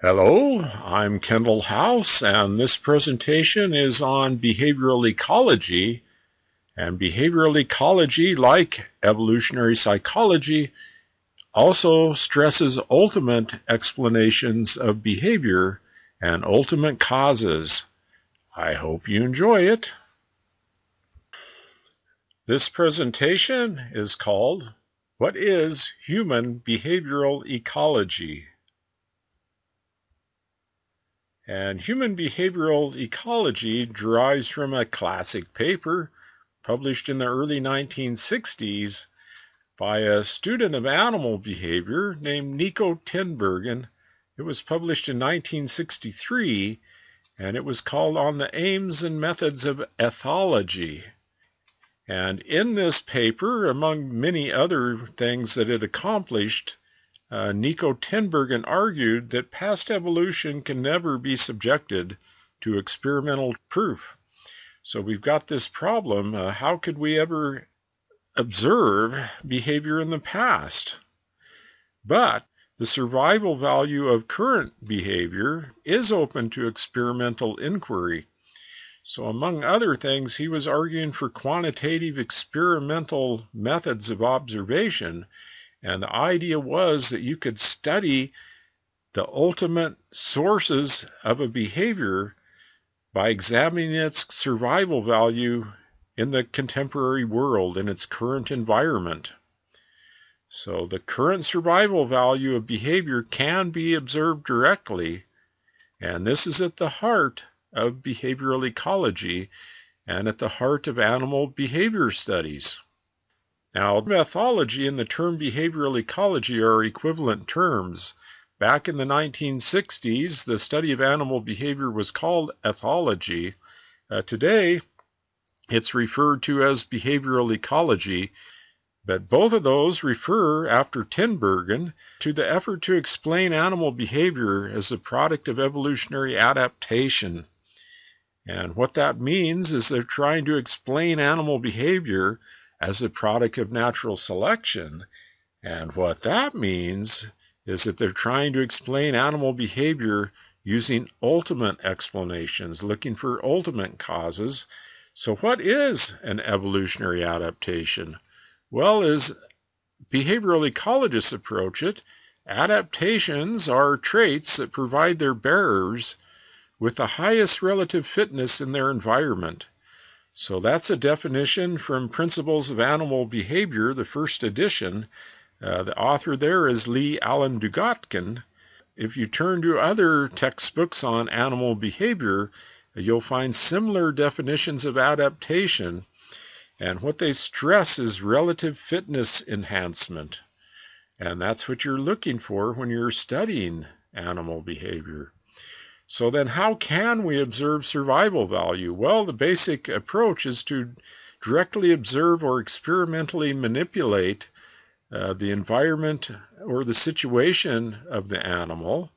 Hello, I'm Kendall House, and this presentation is on behavioral ecology. And behavioral ecology, like evolutionary psychology, also stresses ultimate explanations of behavior and ultimate causes. I hope you enjoy it. This presentation is called What is Human Behavioral Ecology? And human behavioral ecology derives from a classic paper published in the early 1960s by a student of animal behavior named Nico Tinbergen. It was published in 1963 and it was called On the Aims and Methods of Ethology. And in this paper, among many other things that it accomplished, uh, Nico Tinbergen argued that past evolution can never be subjected to experimental proof. So we've got this problem. Uh, how could we ever observe behavior in the past? But the survival value of current behavior is open to experimental inquiry. So, among other things, he was arguing for quantitative experimental methods of observation and the idea was that you could study the ultimate sources of a behavior by examining its survival value in the contemporary world, in its current environment. So, the current survival value of behavior can be observed directly, and this is at the heart of behavioral ecology and at the heart of animal behavior studies. Now, ethology and the term behavioral ecology are equivalent terms. Back in the 1960s, the study of animal behavior was called ethology. Uh, today, it's referred to as behavioral ecology, but both of those refer, after Tinbergen, to the effort to explain animal behavior as a product of evolutionary adaptation. And what that means is they're trying to explain animal behavior as a product of natural selection. And what that means is that they're trying to explain animal behavior using ultimate explanations, looking for ultimate causes. So, what is an evolutionary adaptation? Well, as behavioral ecologists approach it, adaptations are traits that provide their bearers with the highest relative fitness in their environment. So that's a definition from Principles of Animal Behavior, the first edition. Uh, the author there is Lee Alan Dugatkin. If you turn to other textbooks on animal behavior, you'll find similar definitions of adaptation. And what they stress is relative fitness enhancement. And that's what you're looking for when you're studying animal behavior. So then how can we observe survival value? Well, the basic approach is to directly observe or experimentally manipulate uh, the environment or the situation of the animal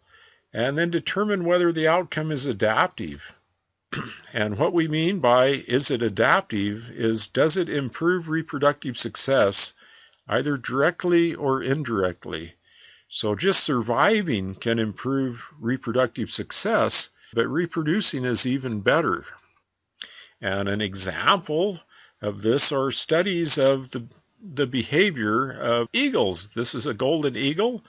and then determine whether the outcome is adaptive. and what we mean by is it adaptive is does it improve reproductive success either directly or indirectly? So just surviving can improve reproductive success, but reproducing is even better. And an example of this are studies of the, the behavior of eagles. This is a golden eagle,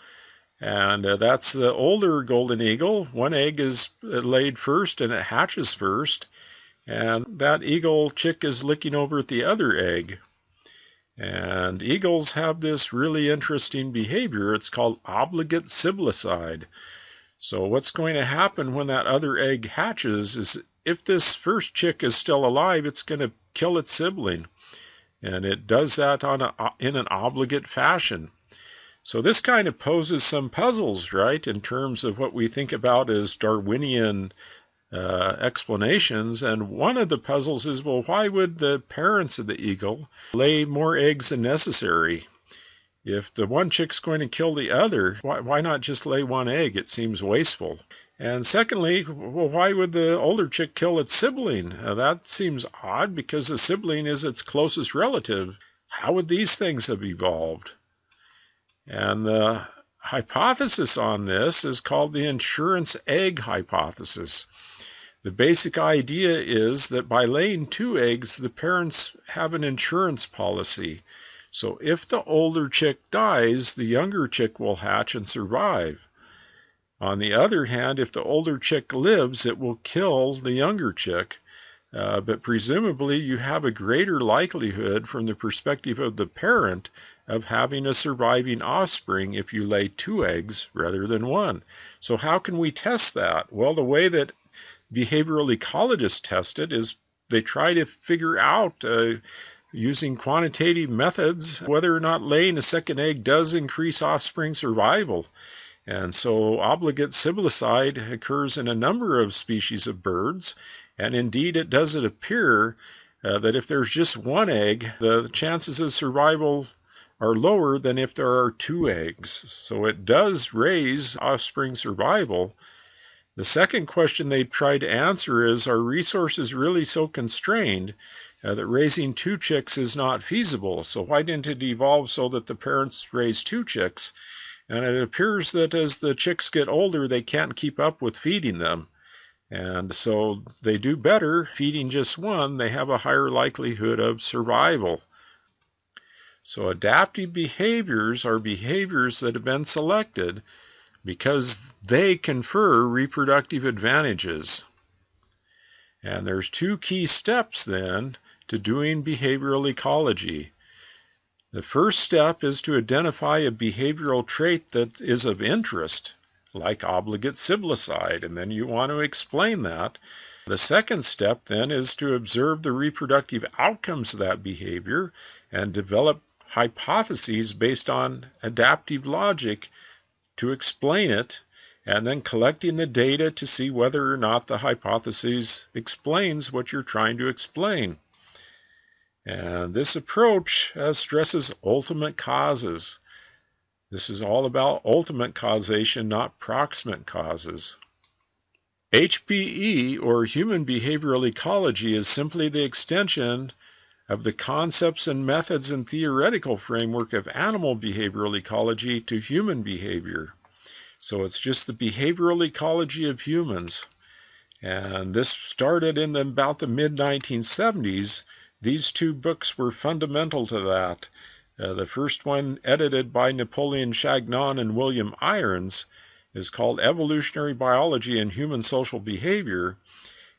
and uh, that's the older golden eagle. One egg is laid first and it hatches first, and that eagle chick is looking over at the other egg. And eagles have this really interesting behavior. It's called obligate siblicide. So what's going to happen when that other egg hatches is if this first chick is still alive, it's going to kill its sibling. And it does that on a, in an obligate fashion. So this kind of poses some puzzles, right, in terms of what we think about as Darwinian uh, explanations. And one of the puzzles is well, why would the parents of the eagle lay more eggs than necessary? If the one chick's going to kill the other, why, why not just lay one egg? It seems wasteful. And secondly, well, why would the older chick kill its sibling? That seems odd because the sibling is its closest relative. How would these things have evolved? And the hypothesis on this is called the insurance egg hypothesis. The basic idea is that by laying two eggs, the parents have an insurance policy. So if the older chick dies, the younger chick will hatch and survive. On the other hand, if the older chick lives, it will kill the younger chick. Uh, but presumably, you have a greater likelihood from the perspective of the parent of having a surviving offspring if you lay two eggs rather than one. So, how can we test that? Well, the way that behavioral ecologists test it is they try to figure out uh, using quantitative methods whether or not laying a second egg does increase offspring survival. And so obligate siblicide occurs in a number of species of birds, and indeed it does it appear uh, that if there's just one egg, the chances of survival are lower than if there are two eggs. So it does raise offspring survival. The second question they try to answer is Are resources really so constrained uh, that raising two chicks is not feasible? So, why didn't it evolve so that the parents raise two chicks? And it appears that as the chicks get older, they can't keep up with feeding them. And so they do better feeding just one, they have a higher likelihood of survival. So, adaptive behaviors are behaviors that have been selected because they confer reproductive advantages. And there's two key steps then to doing behavioral ecology. The first step is to identify a behavioral trait that is of interest, like obligate siblicide, and then you want to explain that. The second step then is to observe the reproductive outcomes of that behavior and develop hypotheses based on adaptive logic to explain it, and then collecting the data to see whether or not the hypothesis explains what you're trying to explain. And this approach uh, stresses ultimate causes. This is all about ultimate causation, not proximate causes. HBE, or human behavioral ecology, is simply the extension of the concepts and methods and theoretical framework of animal behavioral ecology to human behavior. So it's just the behavioral ecology of humans. And this started in the, about the mid 1970s. These two books were fundamental to that. Uh, the first one, edited by Napoleon Chagnon and William Irons, is called Evolutionary Biology and Human Social Behavior.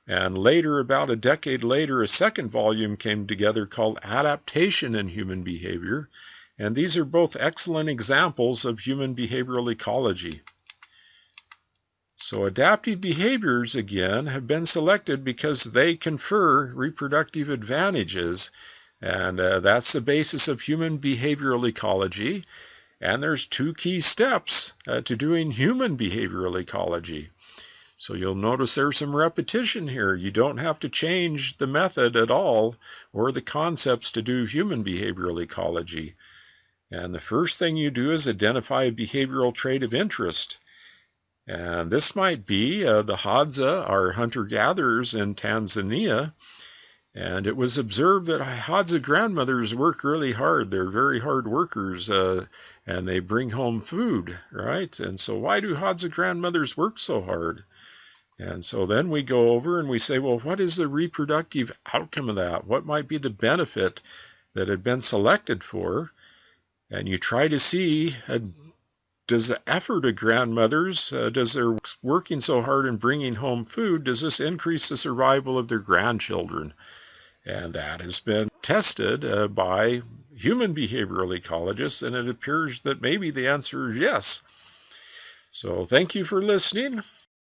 And later, about a decade later, a second volume came together called Adaptation in Human Behavior. And these are both excellent examples of human behavioral ecology. So, adaptive behaviors, again, have been selected because they confer reproductive advantages. And uh, that's the basis of human behavioral ecology. And there's two key steps uh, to doing human behavioral ecology. So you'll notice there's some repetition here. You don't have to change the method at all or the concepts to do human behavioral ecology. And the first thing you do is identify a behavioral trait of interest. And this might be uh, the Hadza, our hunter gatherers in Tanzania. And it was observed that Hadza grandmothers work really hard. They're very hard workers uh, and they bring home food, right? And so, why do Hadza grandmothers work so hard? And so then we go over and we say, well, what is the reproductive outcome of that? What might be the benefit that had been selected for? And you try to see uh, does the effort of grandmothers, uh, does their working so hard and bringing home food, does this increase the survival of their grandchildren? And that has been tested uh, by human behavioral ecologists, and it appears that maybe the answer is yes. So thank you for listening.